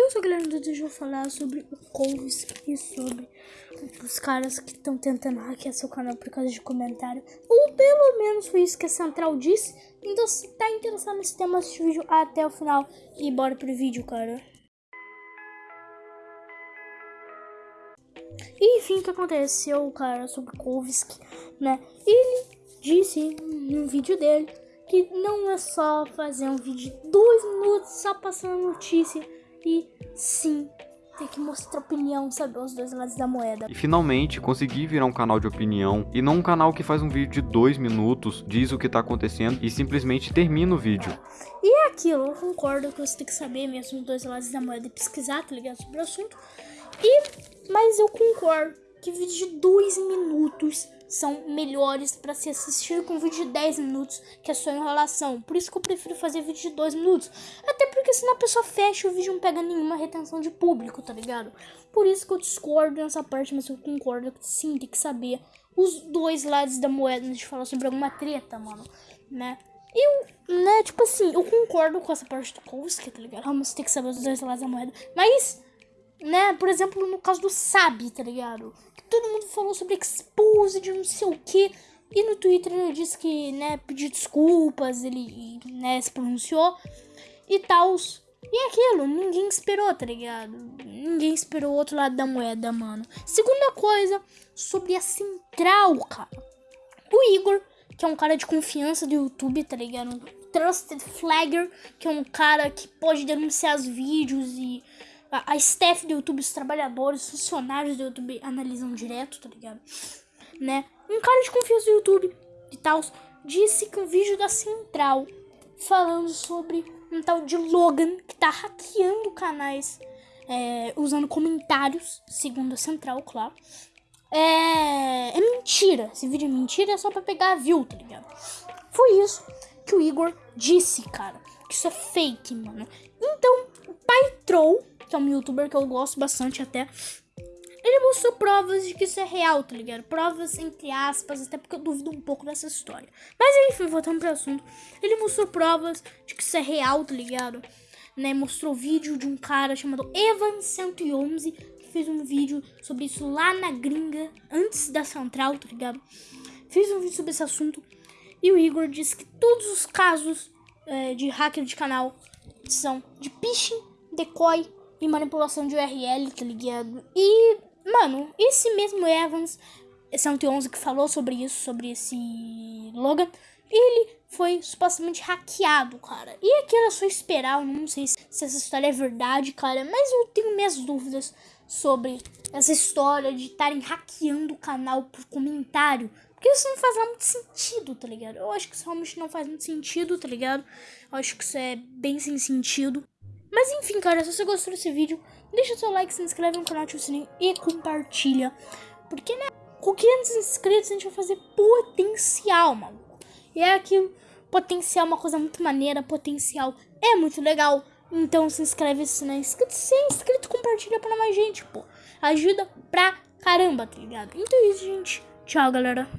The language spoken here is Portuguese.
Eu sou o Guilherme Dudu e vou falar sobre o Colves e sobre os caras que estão tentando hackear seu canal por causa de comentário. Ou pelo menos foi isso que a Central disse. Então se tá interessado nesse tema, assiste o vídeo até o final e bora pro vídeo, cara. E enfim, o que aconteceu, cara, sobre Kovski, né? Ele disse no vídeo dele que não é só fazer um vídeo de dois minutos só passando notícia e sim tem que mostrar opinião, saber os dois lados da moeda. E finalmente consegui virar um canal de opinião e não um canal que faz um vídeo de dois minutos, diz o que tá acontecendo e simplesmente termina o vídeo. E é aquilo, eu concordo que você tem que saber mesmo os dois lados da moeda e pesquisar, tá ligado, sobre o assunto. E, mas eu concordo que vídeos de dois minutos são melhores para se assistir com vídeo de 10 minutos, que é só enrolação. Por isso que eu prefiro fazer vídeo de 2 minutos. Até porque senão a pessoa fecha o vídeo não pega nenhuma retenção de público, tá ligado? Por isso que eu discordo nessa parte, mas eu concordo que sim, tem que saber os dois lados da moeda antes de falar sobre alguma treta, mano, né? Eu, né, tipo assim, eu concordo com essa parte do Kowski, tá ligado? Mas tem que saber os dois lados da moeda. Mas né? Por exemplo, no caso do Sabe, tá ligado? Que todo mundo falou sobre expose de não sei o que. E no Twitter ele disse que, né, pediu desculpas, ele, né, se pronunciou e tal. E é aquilo, ninguém esperou, tá ligado? Ninguém esperou o outro lado da moeda, mano. Segunda coisa, sobre a central, cara. O Igor, que é um cara de confiança do YouTube, tá ligado? Trusted Flagger, que é um cara que pode denunciar os vídeos e a, staff do YouTube, os trabalhadores, os funcionários do YouTube analisam direto, tá ligado? Né? Um cara de confiança do YouTube e tal disse que um vídeo da Central falando sobre um tal de Logan que tá hackeando canais é, usando comentários, segundo a Central, claro. É, é mentira. Esse vídeo é mentira, é só pra pegar view, tá ligado? Foi isso que o Igor disse, cara. Que isso é fake, mano. Então, o pai Troll que é um youtuber que eu gosto bastante até. Ele mostrou provas de que isso é real, tá ligado? Provas entre aspas, até porque eu duvido um pouco dessa história. Mas enfim, voltando pro assunto. Ele mostrou provas de que isso é real, tá ligado? Né? Mostrou vídeo de um cara chamado Evan111 que fez um vídeo sobre isso lá na gringa, antes da central, tá ligado? Fez um vídeo sobre esse assunto. E o Igor disse que todos os casos é, de hacker de canal são de phishing, decoy e manipulação de URL, tá ligado? E, mano, esse mesmo Evans 111 que falou sobre isso, sobre esse Logan, ele foi supostamente hackeado, cara. E aquilo é só esperar, eu não sei se, se essa história é verdade, cara, mas eu tenho minhas dúvidas sobre essa história de estarem hackeando o canal por comentário. Porque isso não faz muito sentido, tá ligado? Eu acho que isso realmente não faz muito sentido, tá ligado? Eu acho que isso é bem sem sentido. Mas enfim, cara, se você gostou desse vídeo, deixa seu like, se inscreve no canal, ativa o sininho e compartilha. Porque, né, com 500 inscritos a gente vai fazer potencial, maluco. E é aquilo, potencial é uma coisa muito maneira, potencial é muito legal. Então se inscreve se não é inscrito, se é inscrito, compartilha pra mais gente, pô. Ajuda pra caramba, tá ligado? Então é isso, gente. Tchau, galera.